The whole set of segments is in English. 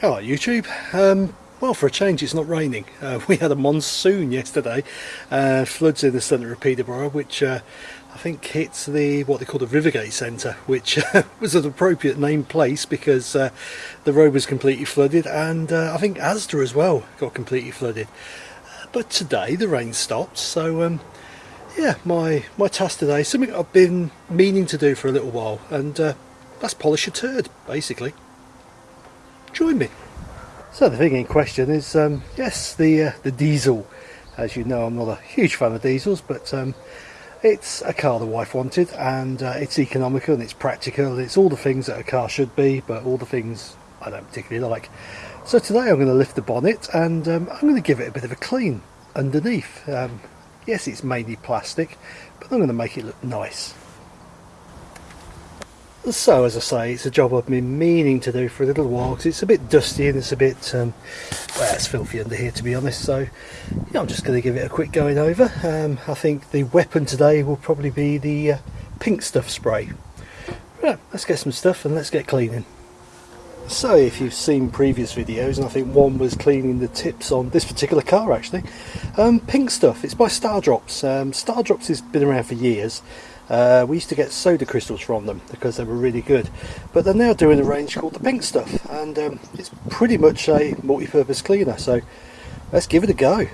Hello YouTube. Um, well for a change it's not raining. Uh, we had a monsoon yesterday, uh, floods in the centre of Peterborough which uh, I think hits the what they call the Rivergate Centre which was an appropriate name place because uh, the road was completely flooded and uh, I think Asda as well got completely flooded. But today the rain stopped so um, yeah my, my task today something I've been meaning to do for a little while and uh, that's polish a turd basically join me. So the thing in question is, um, yes, the uh, the diesel. As you know, I'm not a huge fan of diesels, but um, it's a car the wife wanted, and uh, it's economical and it's practical. It's all the things that a car should be, but all the things I don't particularly like. So today I'm going to lift the bonnet and um, I'm going to give it a bit of a clean underneath. Um, yes, it's mainly plastic, but I'm going to make it look nice. So as I say, it's a job I've been meaning to do for a little while because it's a bit dusty and it's a bit, um, well it's filthy under here to be honest, so yeah, I'm just going to give it a quick going over. Um, I think the weapon today will probably be the uh, pink stuff spray. Right, let's get some stuff and let's get cleaning. So if you've seen previous videos, and I think one was cleaning the tips on this particular car actually, um, pink stuff, it's by Stardrops. Um, Stardrops has been around for years uh, we used to get soda crystals from them because they were really good. But they're now doing a range called the Pink Stuff and um, it's pretty much a multi-purpose cleaner. So let's give it a go.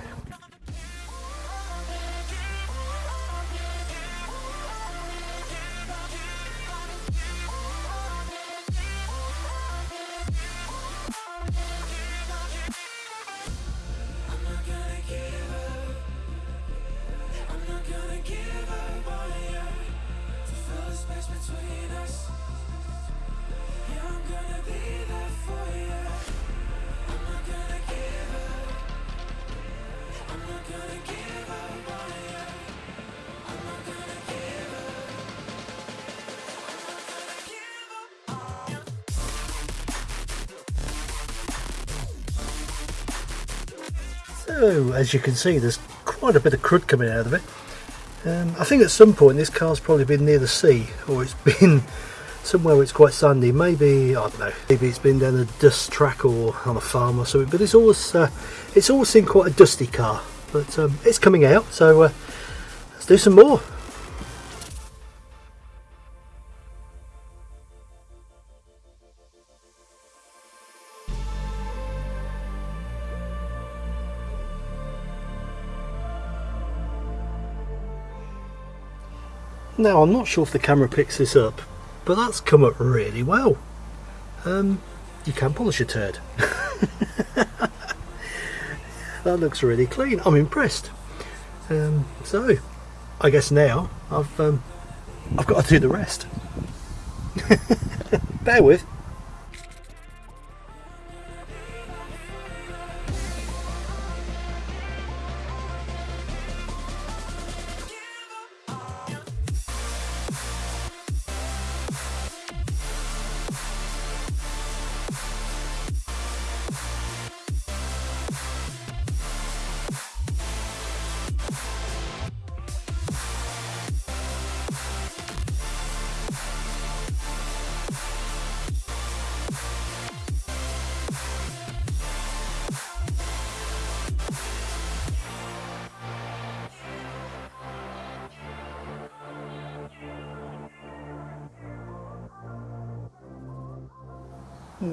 So as you can see there's quite a bit of crud coming out of it. Um, I think at some point this car's probably been near the sea or it's been somewhere where it's quite sandy. Maybe, I don't know, maybe it's been down a dust track or on a farm or something but it's always, uh, it's always seen quite a dusty car. But um, it's coming out so uh, let's do some more. Now I'm not sure if the camera picks this up, but that's come up really well. Um, you can polish a turd. that looks really clean. I'm impressed. Um, so, I guess now I've um, I've got to do the rest. Bear with.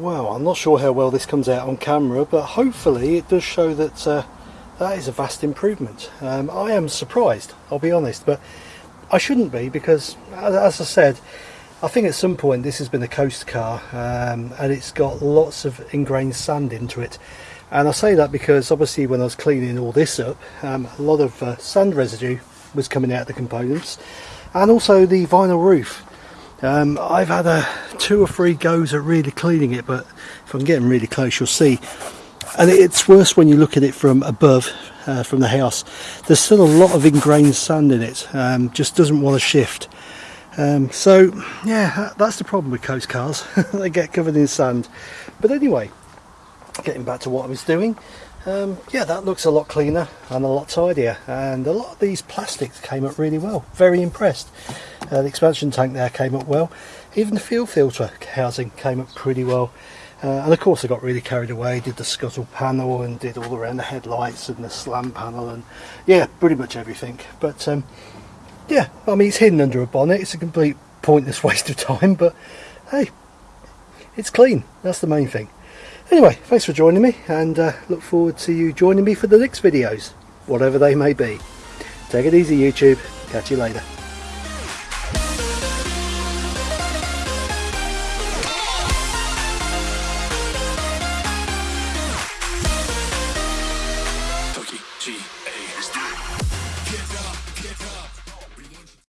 Well, I'm not sure how well this comes out on camera, but hopefully it does show that uh, that is a vast improvement. Um, I am surprised, I'll be honest, but I shouldn't be because, as I said, I think at some point this has been a coast car um, and it's got lots of ingrained sand into it. And I say that because obviously when I was cleaning all this up, um, a lot of uh, sand residue was coming out of the components and also the vinyl roof. Um, I've had a two or three goes at really cleaning it, but if I'm getting really close, you'll see. And it's worse when you look at it from above, uh, from the house. There's still a lot of ingrained sand in it, um, just doesn't want to shift. Um, so, yeah, that's the problem with coast cars. they get covered in sand. But anyway, getting back to what I was doing, um, yeah that looks a lot cleaner and a lot tidier and a lot of these plastics came up really well very impressed uh, the expansion tank there came up well even the fuel filter housing came up pretty well Uh, and of course I got really carried away, did the scuttle panel and did all around the headlights and the slam panel and yeah, pretty much everything. But um, yeah, I mean it's hidden under a bonnet, it's a complete pointless waste of time, but hey, it's clean, that's the main thing. Anyway, thanks for joining me and uh, look forward to you joining me for the next videos, whatever they may be. Take it easy YouTube, catch you later.